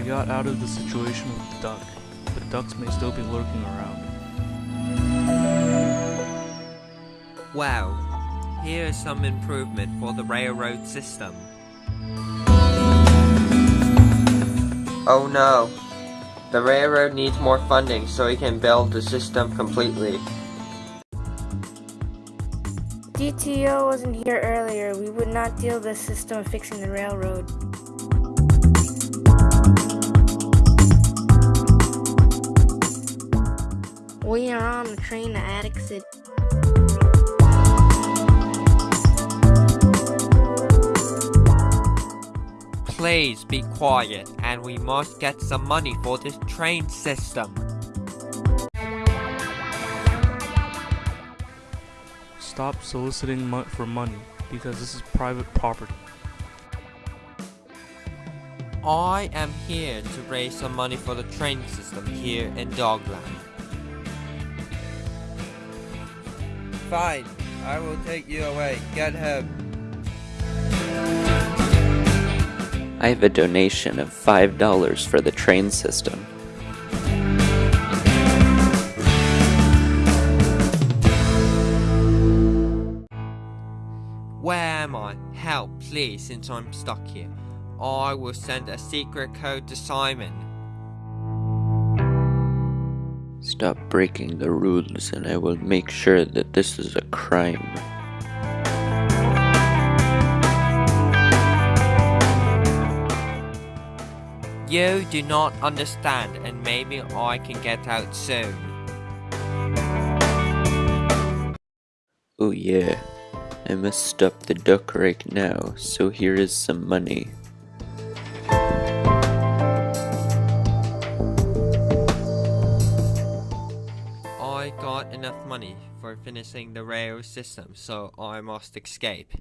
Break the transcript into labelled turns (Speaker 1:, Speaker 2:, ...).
Speaker 1: got out of the situation with the duck, but ducks may still be lurking around.
Speaker 2: Well, here is some improvement for the railroad system.
Speaker 3: Oh no. The railroad needs more funding so we can build the system completely.
Speaker 4: DTO wasn't here earlier. We would not deal the system of fixing the railroad. We are on the train to Attic City.
Speaker 2: Please be quiet and we must get some money for this train system.
Speaker 1: Stop soliciting mo- for money because this is private property.
Speaker 2: I am here to raise some money for the train system here in Dogland. Fine, I will take you away. Get him.
Speaker 5: I have a donation of $5 for the train system.
Speaker 2: Where am I? Help, please, since I'm stuck here. I will send a secret code to Simon.
Speaker 5: Stop breaking the rules and I will make sure that this is a crime.
Speaker 2: You do not understand, and maybe I can get out soon.
Speaker 5: Oh yeah, I must stop the duck right now, so here is some money.
Speaker 2: I got enough money for finishing the rail system, so I must escape.